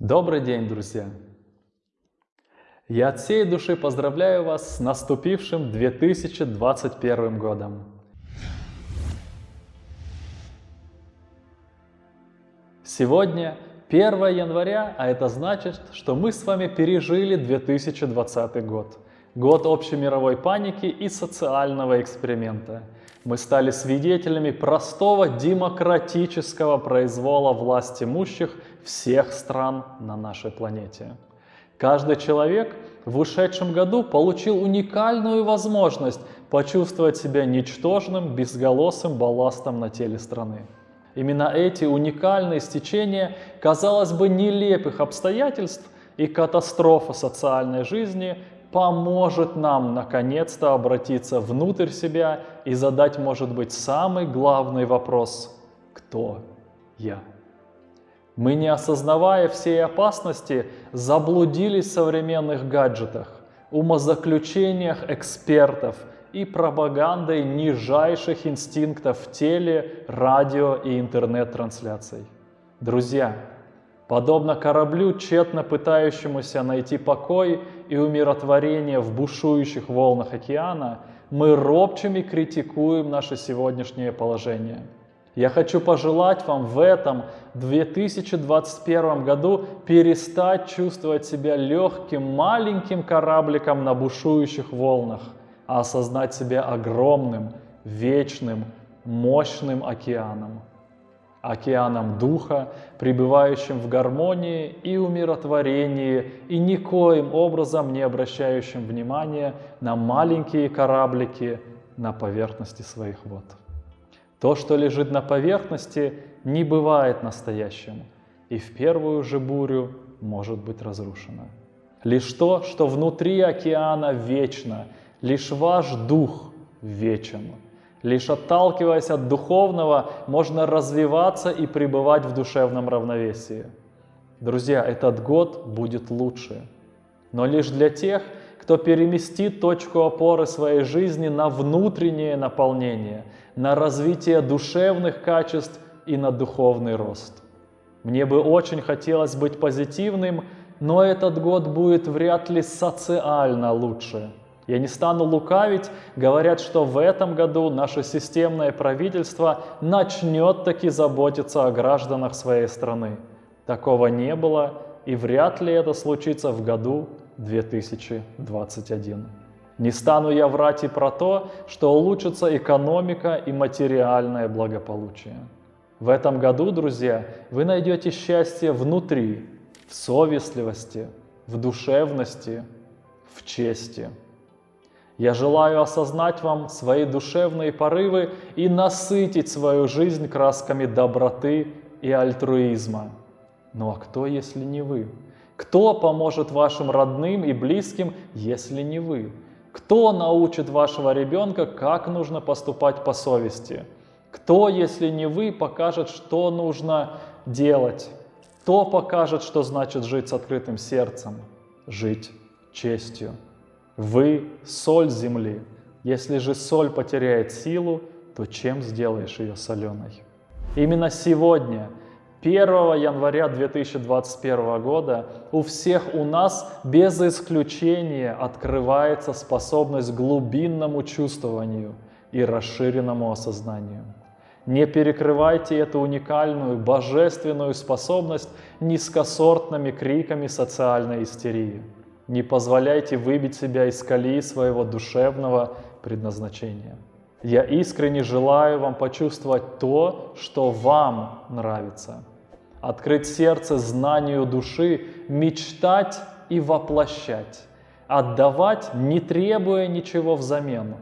Добрый день, друзья! Я от всей души поздравляю вас с наступившим 2021 годом. Сегодня 1 января, а это значит, что мы с вами пережили 2020 год. Год общемировой паники и социального эксперимента. Мы стали свидетелями простого демократического произвола власть имущих всех стран на нашей планете. Каждый человек в ушедшем году получил уникальную возможность почувствовать себя ничтожным, безголосым балластом на теле страны. Именно эти уникальные стечения, казалось бы, нелепых обстоятельств и катастрофы социальной жизни поможет нам наконец-то обратиться внутрь себя и задать, может быть, самый главный вопрос «Кто я?». Мы, не осознавая всей опасности, заблудились в современных гаджетах, умозаключениях экспертов и пропагандой нижайших инстинктов теле, радио и интернет-трансляций. Друзья, подобно кораблю, тщетно пытающемуся найти покой и умиротворение в бушующих волнах океана, мы робчими критикуем наше сегодняшнее положение – я хочу пожелать вам в этом 2021 году перестать чувствовать себя легким маленьким корабликом на бушующих волнах, а осознать себя огромным, вечным, мощным океаном. Океаном Духа, пребывающим в гармонии и умиротворении и никоим образом не обращающим внимания на маленькие кораблики на поверхности своих вод. То, что лежит на поверхности, не бывает настоящим, и в первую же бурю может быть разрушено. Лишь то, что внутри океана вечно, лишь ваш дух вечен. Лишь отталкиваясь от духовного, можно развиваться и пребывать в душевном равновесии. Друзья, этот год будет лучше, но лишь для тех, кто переместит точку опоры своей жизни на внутреннее наполнение, на развитие душевных качеств и на духовный рост. Мне бы очень хотелось быть позитивным, но этот год будет вряд ли социально лучше. Я не стану лукавить, говорят, что в этом году наше системное правительство начнет таки заботиться о гражданах своей страны. Такого не было, и вряд ли это случится в году 2021. Не стану я врать и про то, что улучшится экономика и материальное благополучие. В этом году, друзья, вы найдете счастье внутри, в совестливости, в душевности, в чести. Я желаю осознать вам свои душевные порывы и насытить свою жизнь красками доброты и альтруизма. Ну а кто, если не вы? Кто поможет вашим родным и близким, если не вы? Кто научит вашего ребенка, как нужно поступать по совести? Кто, если не вы, покажет, что нужно делать? Кто покажет, что значит жить с открытым сердцем? Жить честью. Вы – соль земли. Если же соль потеряет силу, то чем сделаешь ее соленой? Именно сегодня – 1 января 2021 года у всех у нас без исключения открывается способность к глубинному чувствованию и расширенному осознанию. Не перекрывайте эту уникальную, божественную способность низкосортными криками социальной истерии. Не позволяйте выбить себя из колеи своего душевного предназначения. Я искренне желаю вам почувствовать то, что вам нравится. Открыть сердце знанию души, мечтать и воплощать. Отдавать, не требуя ничего взамен.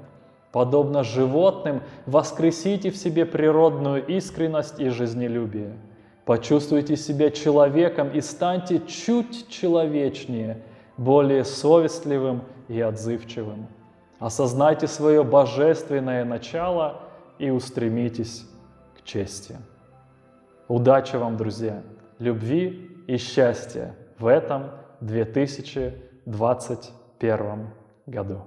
Подобно животным, воскресите в себе природную искренность и жизнелюбие. Почувствуйте себя человеком и станьте чуть человечнее, более совестливым и отзывчивым. Осознайте свое божественное начало и устремитесь к чести. Удачи вам, друзья, любви и счастья в этом 2021 году.